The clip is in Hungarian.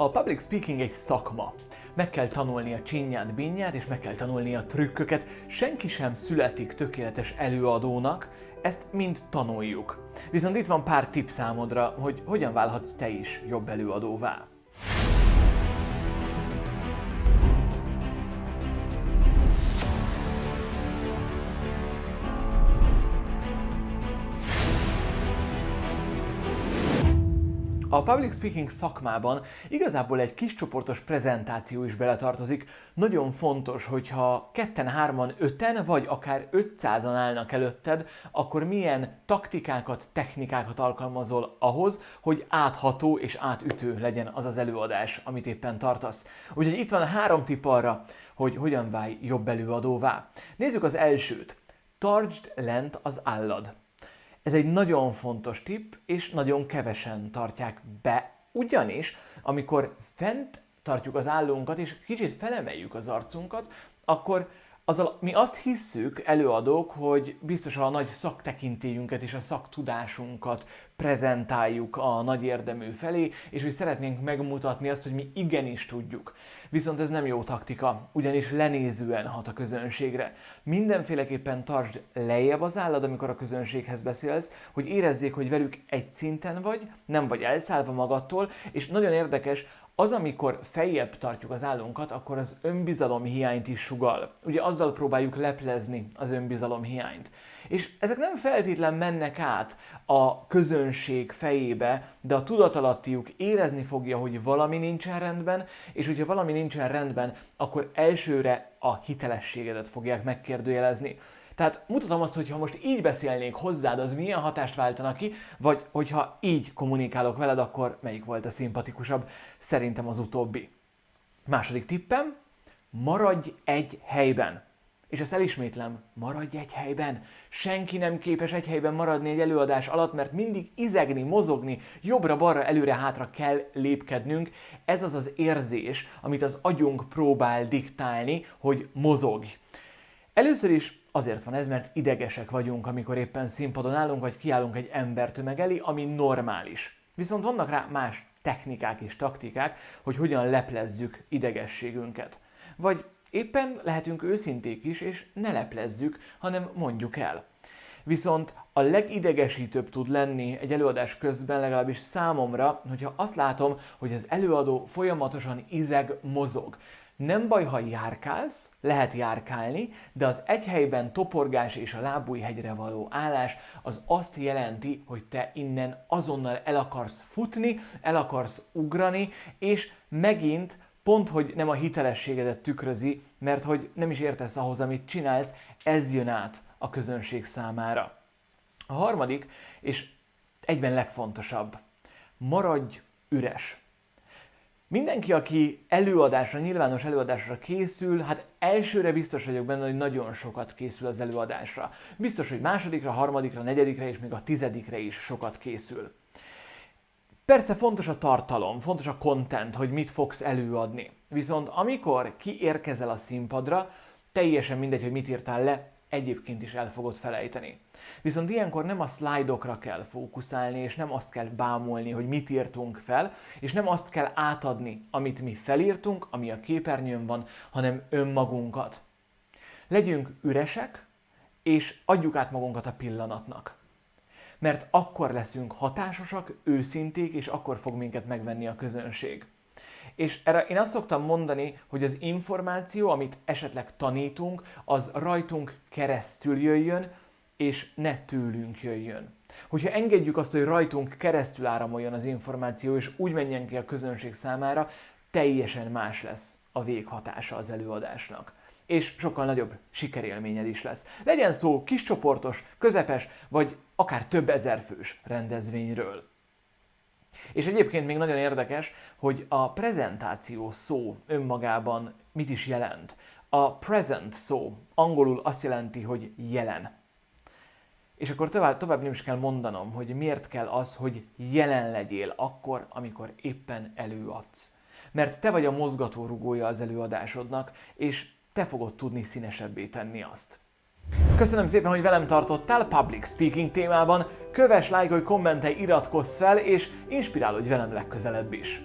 A public speaking egy szakma. Meg kell tanulni a csinyát, binyát, és meg kell tanulni a trükköket. Senki sem születik tökéletes előadónak, ezt mind tanuljuk. Viszont itt van pár tipp számodra, hogy hogyan válhatsz te is jobb előadóvá. A public speaking szakmában igazából egy kis csoportos prezentáció is beletartozik. Nagyon fontos, hogyha ketten, hárman, öten, vagy akár 500-an állnak előtted, akkor milyen taktikákat, technikákat alkalmazol ahhoz, hogy átható és átütő legyen az az előadás, amit éppen tartasz. Úgyhogy itt van három tipp arra, hogy hogyan válj jobb előadóvá. Nézzük az elsőt. Tartsd lent az állad. Ez egy nagyon fontos tipp, és nagyon kevesen tartják be, ugyanis amikor fent tartjuk az állónkat, és kicsit felemeljük az arcunkat, akkor azzal mi azt hisszük, előadók, hogy biztos a nagy szaktekintélyünket és a szaktudásunkat prezentáljuk a nagy érdemű felé, és hogy szeretnénk megmutatni azt, hogy mi igenis tudjuk. Viszont ez nem jó taktika, ugyanis lenézően hat a közönségre. Mindenféleképpen tartsd lejjebb az állad, amikor a közönséghez beszélsz, hogy érezzék, hogy velük egy szinten vagy, nem vagy elszállva magattól, és nagyon érdekes, az, amikor feljebb tartjuk az állunkat, akkor az önbizalom hiányt is sugal. Ugye azzal próbáljuk leplezni az önbizalom hiányt. És ezek nem feltétlen mennek át a közönség fejébe, de a tudatalattiuk érezni fogja, hogy valami nincsen rendben, és hogyha valami nincsen rendben, akkor elsőre a hitelességedet fogják megkérdőjelezni. Tehát mutatom azt, hogy ha most így beszélnék hozzád, az milyen hatást váltana ki, vagy hogyha így kommunikálok veled, akkor melyik volt a szimpatikusabb? Szerintem az utóbbi. Második tippem, maradj egy helyben. És ezt elismétlem, maradj egy helyben. Senki nem képes egy helyben maradni egy előadás alatt, mert mindig izegni, mozogni, jobbra-balra, előre-hátra kell lépkednünk. Ez az az érzés, amit az agyunk próbál diktálni, hogy mozogj. Először is Azért van ez, mert idegesek vagyunk, amikor éppen színpadon állunk, vagy kiállunk egy embertömeg elé, ami normális. Viszont vannak rá más technikák és taktikák, hogy hogyan leplezzük idegességünket. Vagy éppen lehetünk őszinték is, és ne leplezzük, hanem mondjuk el. Viszont a legidegesítőbb tud lenni egy előadás közben, legalábbis számomra, hogyha azt látom, hogy az előadó folyamatosan izeg, mozog. Nem baj, ha járkálsz, lehet járkálni, de az egy helyben toporgás és a lábújhegyre való állás az azt jelenti, hogy te innen azonnal el akarsz futni, el akarsz ugrani, és megint pont, hogy nem a hitelességedet tükrözi, mert hogy nem is értesz ahhoz, amit csinálsz, ez jön át a közönség számára. A harmadik, és egyben legfontosabb, maradj üres. Mindenki, aki előadásra, nyilvános előadásra készül, hát elsőre biztos vagyok benne, hogy nagyon sokat készül az előadásra. Biztos, hogy másodikra, harmadikra, negyedikre és még a tizedikre is sokat készül. Persze fontos a tartalom, fontos a content, hogy mit fogsz előadni. Viszont amikor kiérkezel a színpadra, teljesen mindegy, hogy mit írtál le, egyébként is el fogod felejteni. Viszont ilyenkor nem a szlájdokra kell fókuszálni, és nem azt kell bámulni, hogy mit írtunk fel, és nem azt kell átadni, amit mi felírtunk, ami a képernyőn van, hanem önmagunkat. Legyünk üresek, és adjuk át magunkat a pillanatnak. Mert akkor leszünk hatásosak, őszinték, és akkor fog minket megvenni a közönség. És erre én azt szoktam mondani, hogy az információ, amit esetleg tanítunk, az rajtunk keresztül jöjjön, és ne tőlünk jöjjön. Hogyha engedjük azt, hogy rajtunk keresztül áramoljon az információ, és úgy menjen ki a közönség számára, teljesen más lesz a véghatása az előadásnak. És sokkal nagyobb sikerélményed is lesz. Legyen szó kiscsoportos, közepes, vagy akár több ezer fős rendezvényről. És egyébként még nagyon érdekes, hogy a prezentáció szó önmagában mit is jelent. A present szó angolul azt jelenti, hogy jelen. És akkor tovább, tovább nem is kell mondanom, hogy miért kell az, hogy jelen legyél akkor, amikor éppen előadsz. Mert te vagy a mozgatórugója az előadásodnak, és te fogod tudni színesebbé tenni azt. Köszönöm szépen, hogy velem tartottál public speaking témában. Kövess, lájkolj, kommentelj, iratkozz fel, és inspirálódj velem legközelebb is.